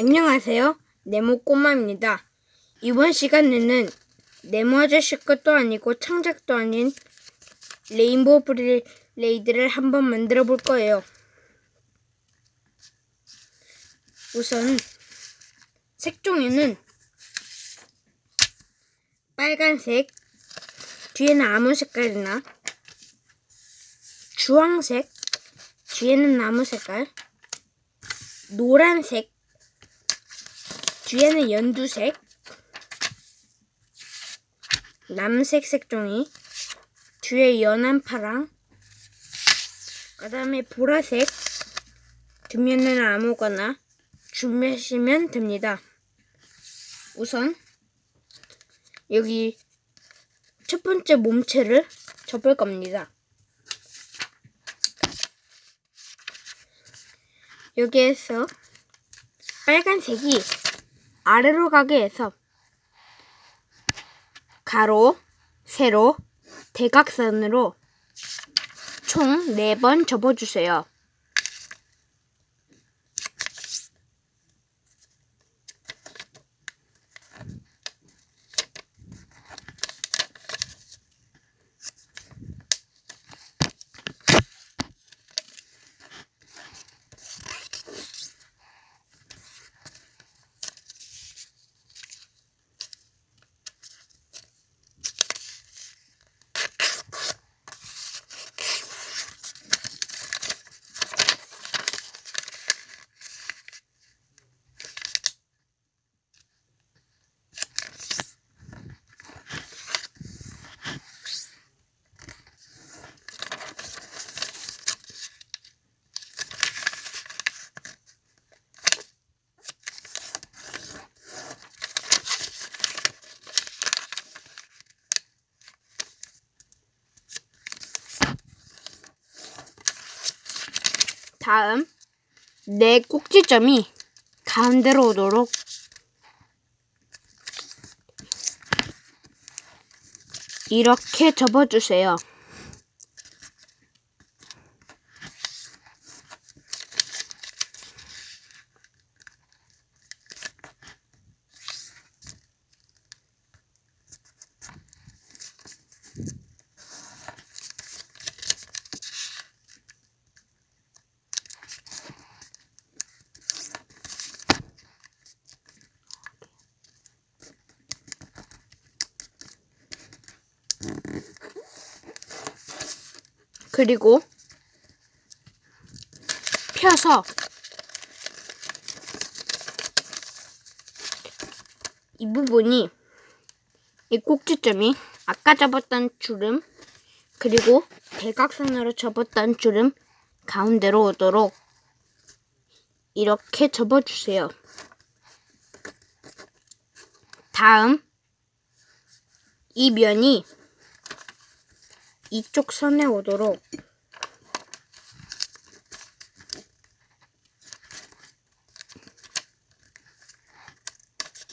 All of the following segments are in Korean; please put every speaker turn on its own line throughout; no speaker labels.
안녕하세요. 네모 꼬마입니다. 이번 시간에는 네모 아저씨 것도 아니고 창작도 아닌 레인보우 브레이드를 한번 만들어 볼 거예요. 우선 색종이는 빨간색, 뒤에는 아무 색깔이나 주황색, 뒤에는 나무 색깔, 노란색, 뒤에는 연두색, 남색 색종이, 뒤에 연한 파랑, 그 다음에 보라색, 뒷면에는 아무거나 준비하시면 됩니다. 우선 여기 첫 번째 몸체를 접을 겁니다. 여기에서 빨간색이 아래로 가게 해서 가로, 세로, 대각선으로 총 4번 접어주세요. 다음 네 꼭지점이 가운데로 오도록 이렇게 접어주세요. 그리고 펴서 이 부분이 이 꼭지점이 아까 접었던 주름 그리고 대각선으로 접었던 주름 가운데로 오도록 이렇게 접어주세요. 다음 이 면이 이쪽 선에 오도록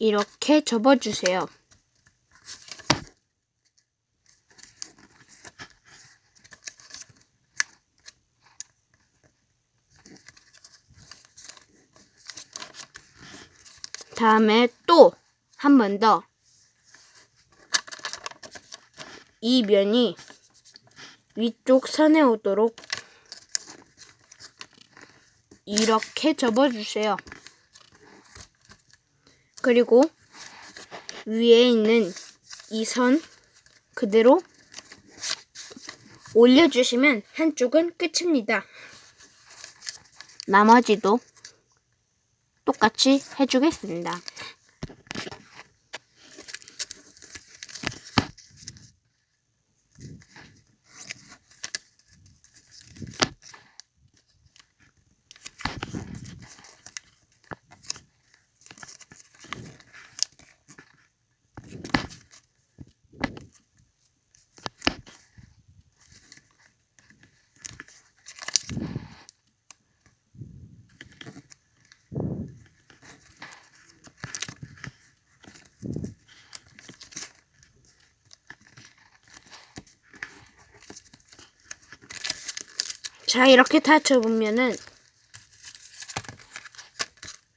이렇게 접어주세요. 다음에 또 한 번 더 이 면이 위쪽 선에 오도록 이렇게 접어주세요. 그리고 위에 있는 이 선 그대로 올려주시면 한쪽은 끝입니다. 나머지도 똑같이 해주겠습니다. 자, 이렇게 다 접으면은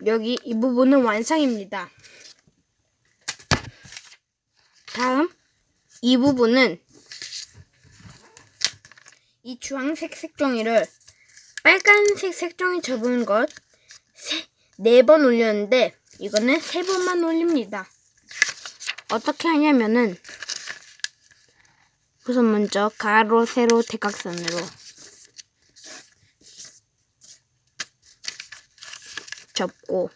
여기 이 부분은 완성입니다. 다음 이 부분은 이 주황색 색종이를 빨간색 색종이 접은 것 네 번 올렸는데 이거는 세 번만 올립니다. 어떻게 하냐면은 우선 먼저 가로, 세로, 대각선으로 접고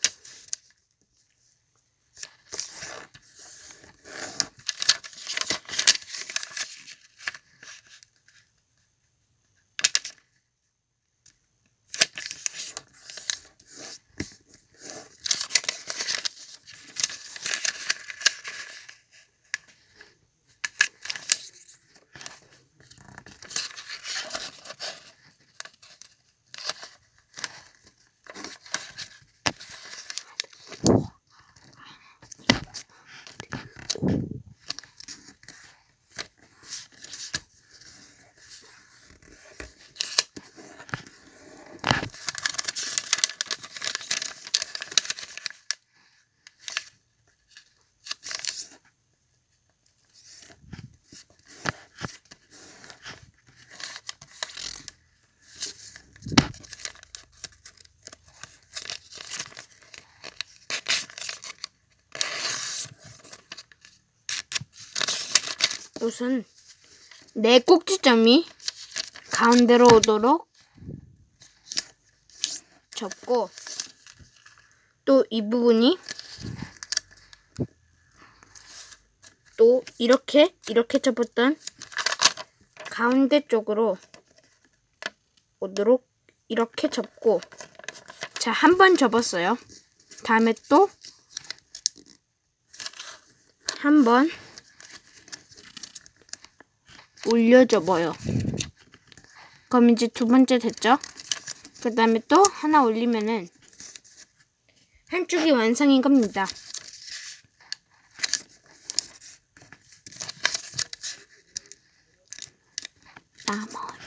우선 네 꼭지점이 가운데로 오도록 접고 또 이 부분이 또 이렇게 이렇게 접었던 가운데 쪽으로 오도록 이렇게 접고 자 한 번 접었어요. 다음에 또 한번 올려 접어요. 그럼 이제 두 번째 됐죠? 그 다음에 또 하나 올리면은 한쪽이 완성인 겁니다. 나머지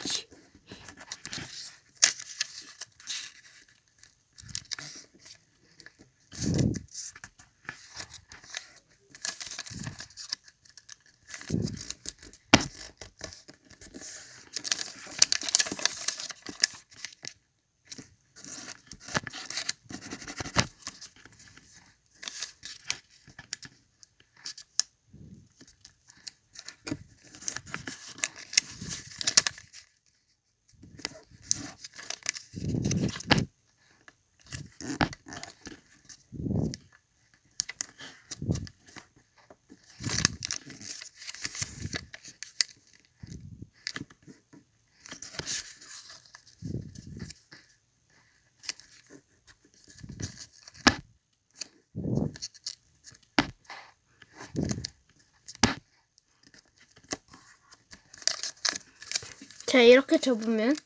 자 이렇게 접으면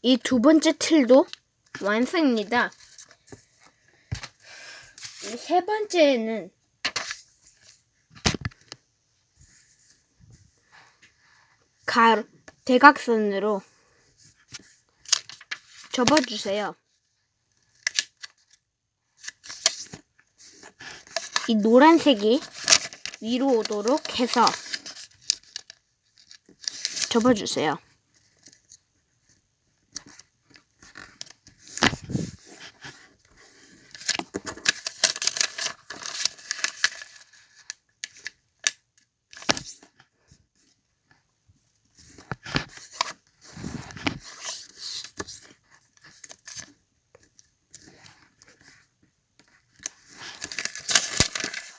이 두 번째 틀도 완성입니다. 이세 번째는 가 대각선으로 접어주세요. 이 노란색이 위로 오도록 해서 접어주세요.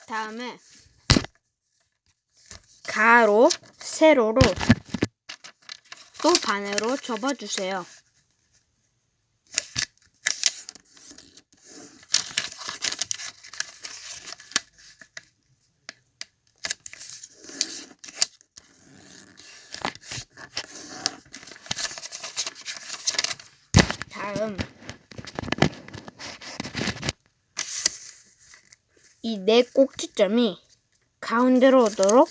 다음에 가로, 세로로 또 반으로 접어주세요. 다음 이 네 꼭지점이 가운데로 오도록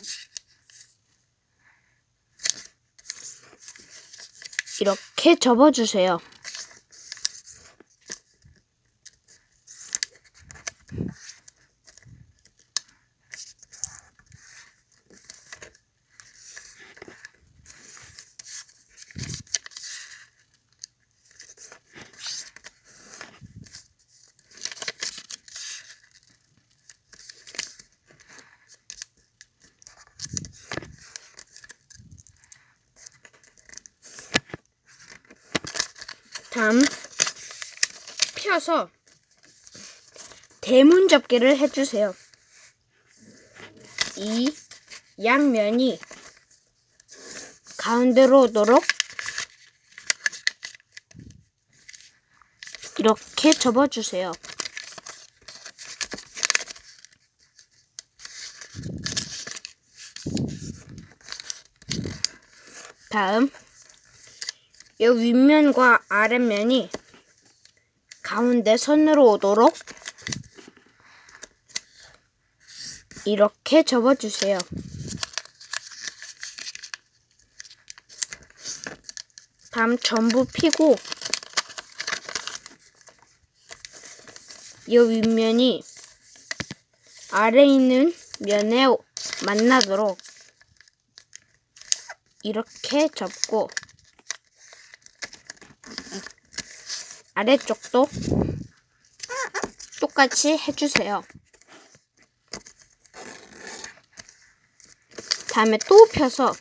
이렇게 접어주세요. 다음 펴서 대문 접기를 해주세요. 이 양면이 가운데로 오도록 이렇게 접어주세요. 다음 이 윗면과 아랫면이 가운데 선으로 오도록 이렇게 접어주세요. 다음 전부 피고 이 윗면이 아래 있는 면에 만나도록 이렇게 접고 아래쪽도 똑같이 해주세요. 다음에 또 펴서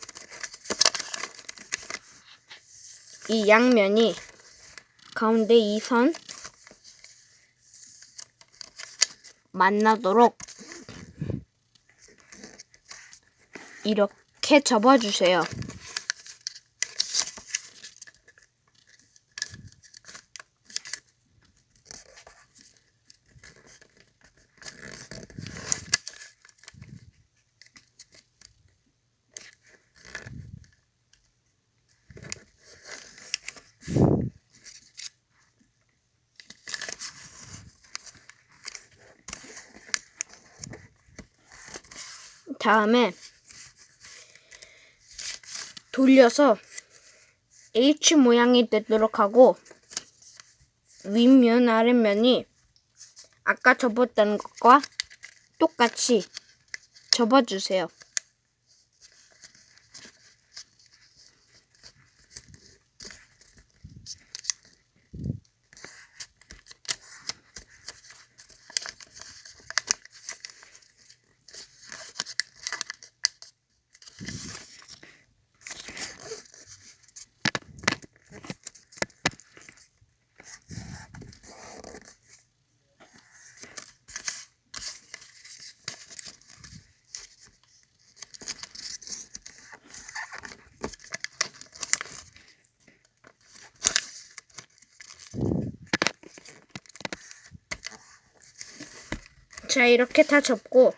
이 양면이 가운데 이 선 만나도록 이렇게 접어주세요. 다음에 돌려서 H 모양이 되도록 하고 윗면 아랫면이 아까 접었던 것과 똑같이 접어주세요. 자, 이렇게 다 접고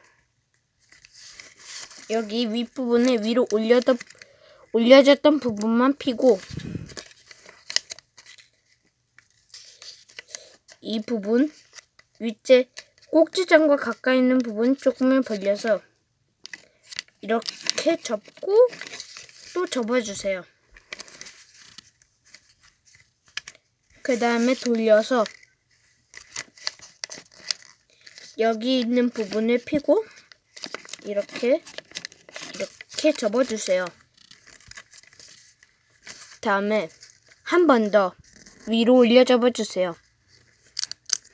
여기 윗부분에 위로 올려던, 올려졌던 부분만 피고 이 부분 윗째 꼭지점과 가까이 있는 부분 조금을 벌려서 이렇게 접고 또 접어주세요. 그 다음에 돌려서 여기 있는 부분을 피고 이렇게 이렇게 접어주세요. 다음에 한 번 더 위로 올려 접어주세요.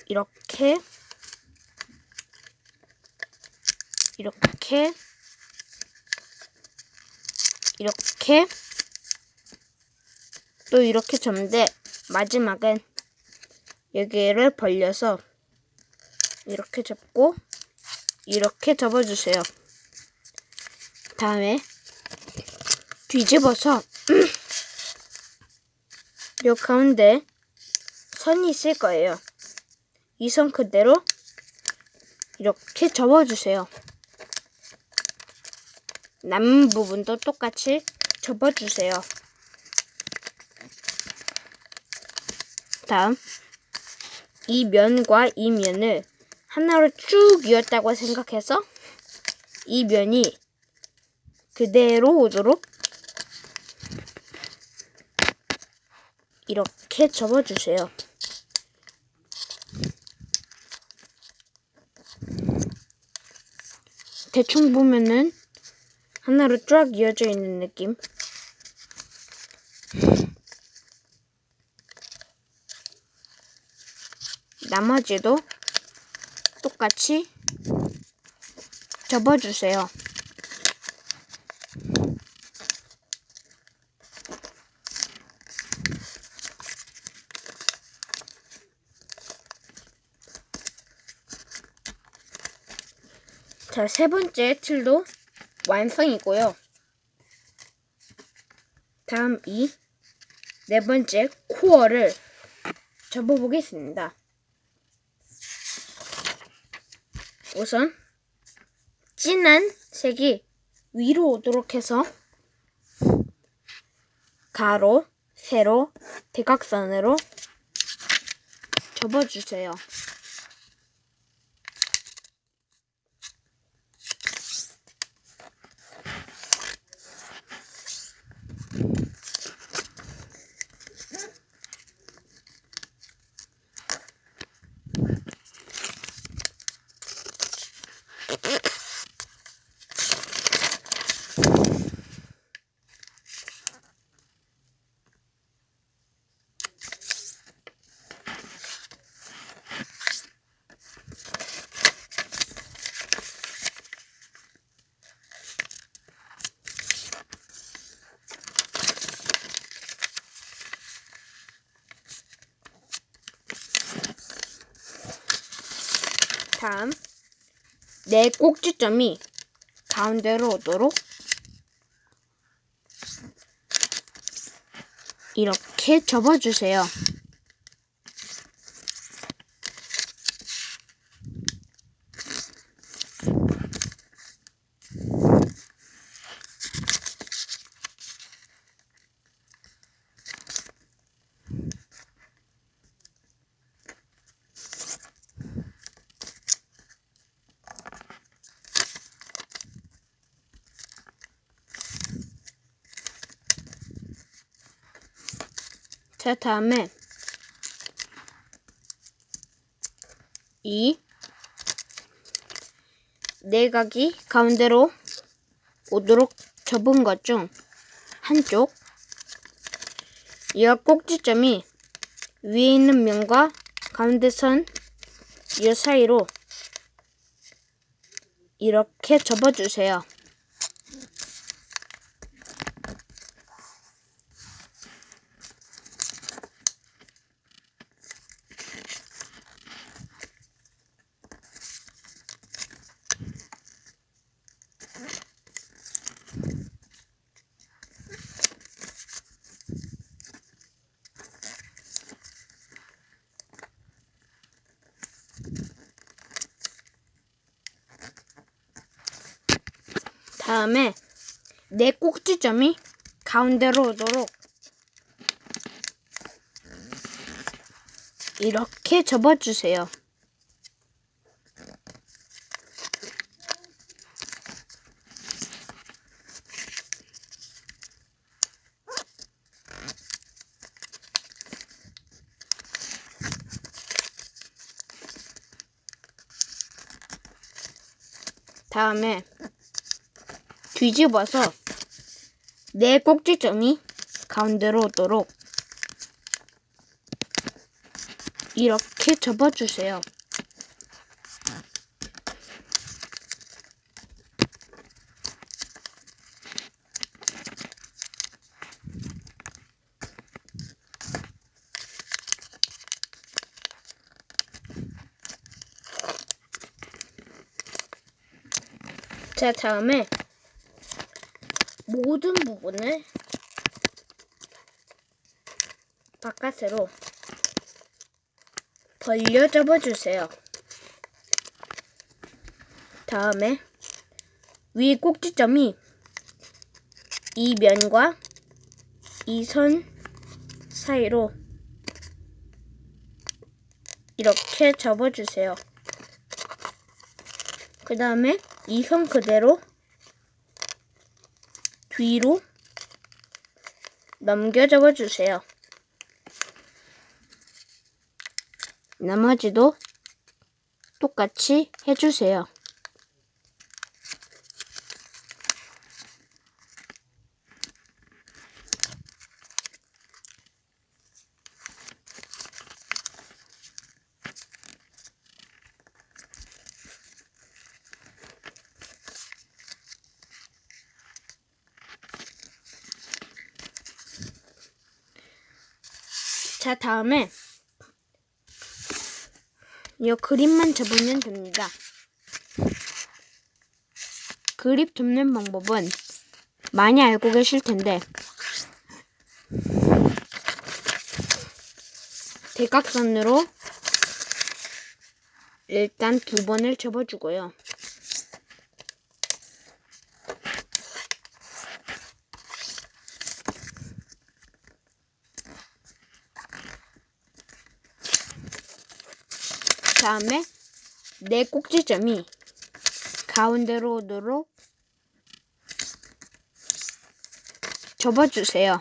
이렇게 이렇게 이렇게 또 이렇게 접는데 마지막엔 여기를 벌려서 이렇게 접고 이렇게 접어주세요. 다음에 뒤집어서 요 가운데 선이 있을 거예요. 이 선 그대로 이렇게 접어주세요. 남은 부분도 똑같이 접어주세요. 다음 이 면과 이 면을 하나로 쭉 이었다고 생각해서 이 면이 그대로 오도록 이렇게 접어주세요. 대충 보면은 하나로 쫙 이어져 있는 느낌. 나머지도 똑같이 접어주세요. 자, 세 번째 틀도 완성이고요. 다음 이 네 번째 코어를 접어보겠습니다. 우선 진한 색이 위로 오도록 해서 가로, 세로, 대각선으로 접어주세요. 다음 네 꼭지점이 가운데로 오도록 이렇게 접어주세요. 자, 다음에 이 내각이 가운데로 오도록 접은 것 중 한쪽 이 꼭지점이 위에 있는 면과 가운데 선 이 사이로 이렇게 접어주세요. 다음에 네 꼭지점이 가운데로 오도록 이렇게 접어주세요. 다음에 뒤집어서 네 꼭지점이 가운데로 오도록 이렇게 접어주세요. 자, 다음에 모든 부분을 바깥으로 벌려 접어주세요. 다음에 위 꼭지점이 이 면과 이 선 사이로 이렇게 접어주세요. 그 다음에 이 선 그대로 뒤로 넘겨 접어주세요. 나머지도 똑같이 해주세요. 자, 다음에 이 그림만 접으면 됩니다. 그립 접는 방법은 많이 알고 계실 텐데 대각선으로 일단 두 번을 접어주고요. 다음에 네 꼭지점이 가운데로 오도록 접어주세요.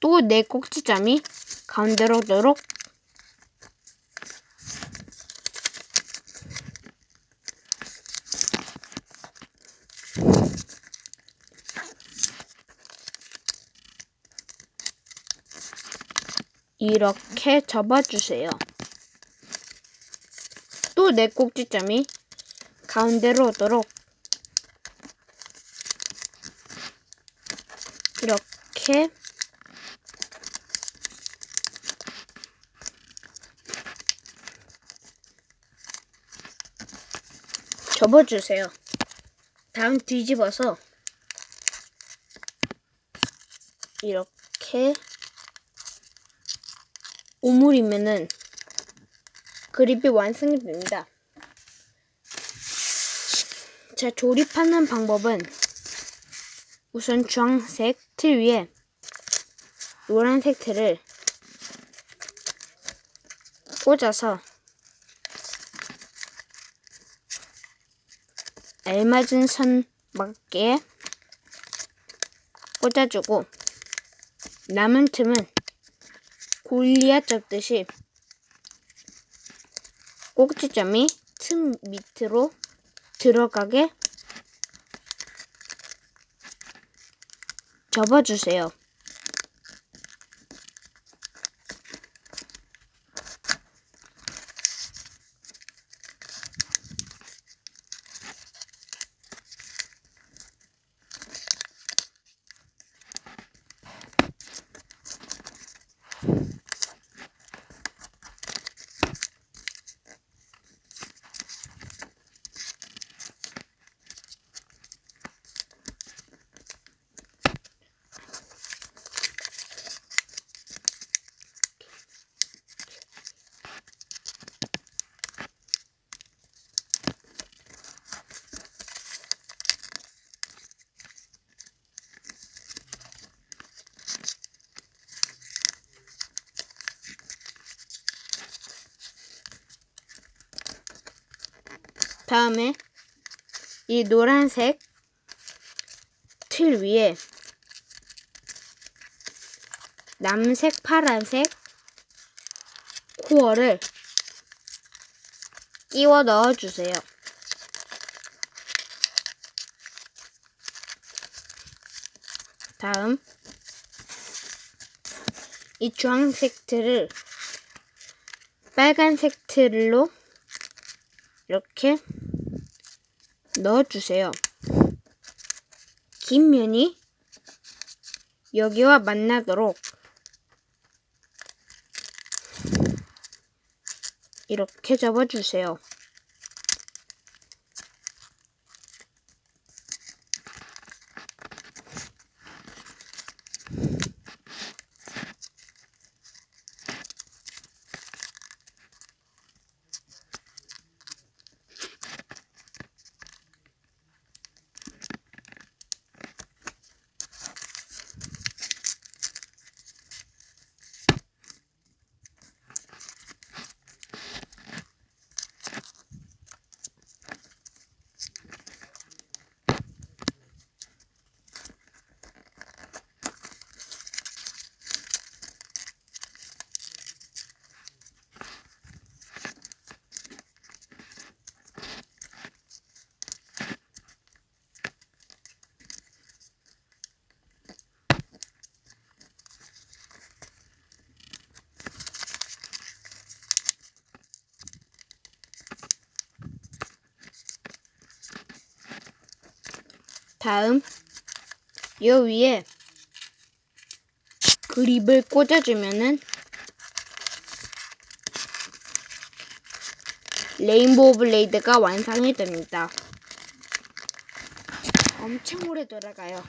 또 네 꼭지점이 가운데로 오도록 이렇게 접어주세요. 또네 꼭지점이 가운데로 오도록 이렇게 접어주세요. 다음 뒤집어서 이렇게 오물이면은 그립이 완성이 됩니다. 자, 조립하는 방법은 우선 주황색 틀 위에 노란색 틀을 꽂아서 알맞은 선 맞게 꽂아주고 남은 틈은 골리앗 접듯이 꼭지점이 틈 밑으로 들어가게 접어주세요. 다음에 이 노란색 틀 위에 남색, 파란색 코어를 끼워 넣어주세요. 다음 이 주황색 틀을 빨간색 틀로 이렇게 넣어주세요. 긴 면이 여기와 만나도록 이렇게 접어주세요. 다음 요 위에 그립을 꽂아주면은 레인보우 블레이드가 완성이 됩니다. 엄청 오래 돌아가요.